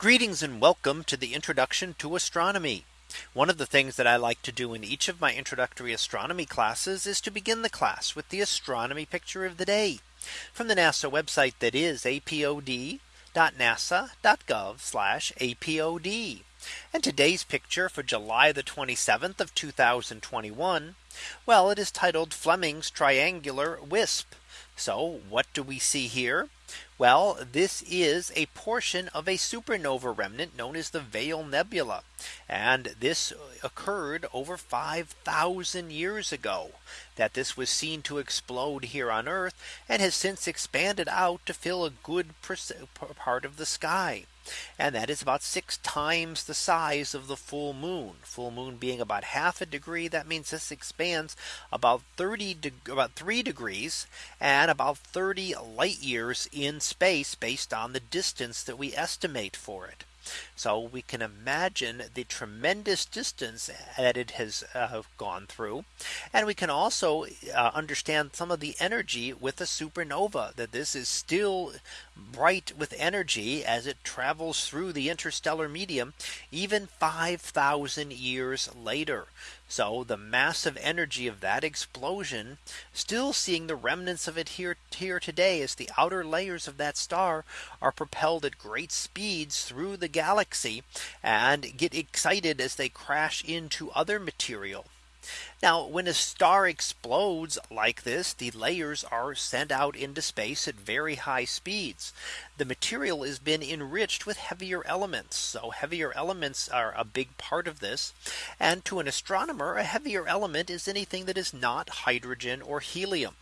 Greetings and welcome to the introduction to astronomy. One of the things that I like to do in each of my introductory astronomy classes is to begin the class with the astronomy picture of the day from the NASA website that is apod.nasa.gov apod. And today's picture for July the 27th of 2021. Well, it is titled Fleming's triangular wisp. So what do we see here? Well, this is a portion of a supernova remnant known as the Veil Nebula. And this occurred over 5000 years ago that this was seen to explode here on Earth and has since expanded out to fill a good part of the sky. And that is about six times the size of the full moon full moon being about half a degree. That means this expands about 30 about three degrees and about 30 light years in space based on the distance that we estimate for it. So we can imagine the tremendous distance that it has uh, gone through. And we can also uh, understand some of the energy with a supernova that this is still bright with energy as it travels through the interstellar medium even 5000 years later. So the massive energy of that explosion still seeing the remnants of it here here today as the outer layers of that star are propelled at great speeds through the galaxy and get excited as they crash into other material. Now when a star explodes like this, the layers are sent out into space at very high speeds. The material has been enriched with heavier elements. So heavier elements are a big part of this. And to an astronomer, a heavier element is anything that is not hydrogen or helium.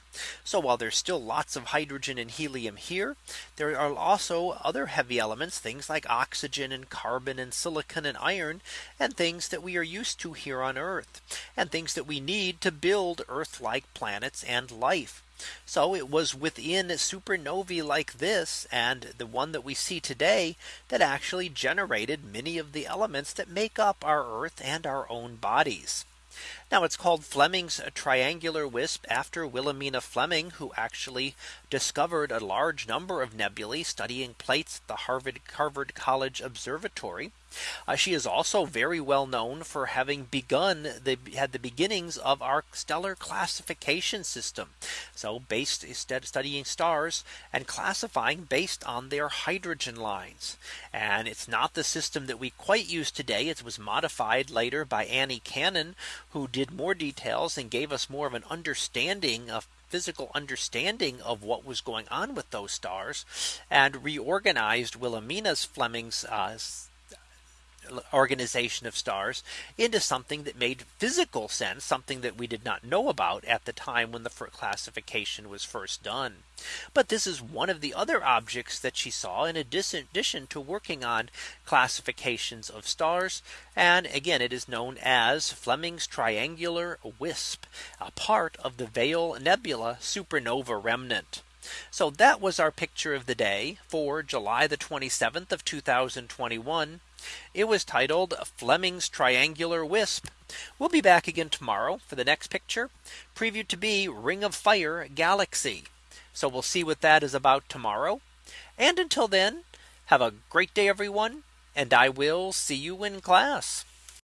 So while there's still lots of hydrogen and helium here, there are also other heavy elements, things like oxygen and carbon and silicon and iron, and things that we are used to here on Earth, and things that we need to build Earth like planets and life. So it was within supernovae like this and the one that we see today that actually generated many of the elements that make up our Earth and our own bodies. Now it's called Fleming's triangular wisp after Williamina Fleming who actually discovered a large number of nebulae studying plates at the Harvard Harvard College Observatory. Uh, she is also very well known for having begun the had the beginnings of our stellar classification system. So based instead studying stars and classifying based on their hydrogen lines. And it's not the system that we quite use today. It was modified later by Annie Cannon, who did more details and gave us more of an understanding of physical understanding of what was going on with those stars and reorganized Williamina's Fleming's uh, organization of stars into something that made physical sense, something that we did not know about at the time when the classification was first done. But this is one of the other objects that she saw in addition to working on classifications of stars. And again, it is known as Fleming's triangular wisp, a part of the Veil Nebula supernova remnant. So that was our picture of the day for July the 27th of 2021. It was titled Fleming's Triangular Wisp. We'll be back again tomorrow for the next picture previewed to be Ring of Fire Galaxy. So we'll see what that is about tomorrow. And until then, have a great day, everyone. And I will see you in class.